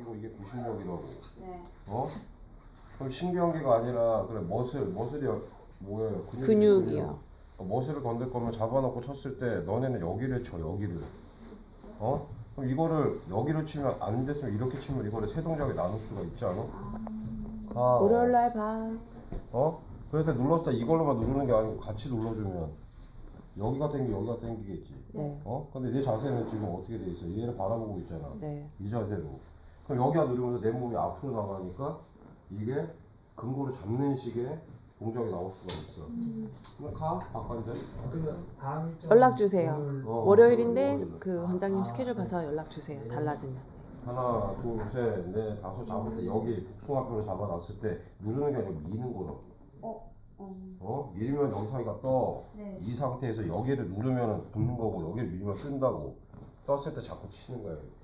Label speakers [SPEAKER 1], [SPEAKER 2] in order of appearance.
[SPEAKER 1] 구신력이고 이게 구신력이라고.
[SPEAKER 2] 네.
[SPEAKER 1] 어? 그럼 신경계가 아니라 그래 머슬 머슬이 뭐예요? 근육이지,
[SPEAKER 3] 근육이요.
[SPEAKER 1] 근육. 어, 머슬을 건들 거면 잡아놓고 쳤을 때 너네는 여기를 쳐 여기를. 어? 그럼 이거를 여기로 치면 안 됐으면 이렇게 치면 이거를 세 동작에 나눌 수가 있지 않아? 아,
[SPEAKER 3] 월요일 날 봐.
[SPEAKER 1] 어? 그래서 눌렀을 때 이걸로만 누르는 게 아니고 같이 눌러주면 여기가 땡기 여기가 땡기겠지.
[SPEAKER 3] 네.
[SPEAKER 1] 어? 근데 내 자세는 지금 어떻게 돼 있어? 얘를 바라보고 있잖아.
[SPEAKER 3] 네.
[SPEAKER 1] 이 자세로. 그럼 여기가 누르면서 내 몸이 앞으로 나가니까 이게 근거를 잡는 식의 동작이 나올 수가 있어. 그럼 가?
[SPEAKER 4] 다음 일정
[SPEAKER 3] 연락 주세요.
[SPEAKER 1] 어,
[SPEAKER 3] 월요일인데
[SPEAKER 1] 월요일.
[SPEAKER 3] 그 원장님 스케줄 봐서 연락 주세요. 달라지면.
[SPEAKER 1] 하나, 둘, 셋, 넷, 다섯 잡을 때 여기 복숭아뼈를 잡아놨을 때 누르는 게 아니고 미는 거라고.
[SPEAKER 2] 어. 어.
[SPEAKER 1] 어? 밀면 영상이가 떠.
[SPEAKER 2] 네.
[SPEAKER 1] 이 상태에서 여기를 누르면 붙는 거고 여기를 밀면 뜬다고. 떴을 때 자꾸 치는 거야. 이렇게.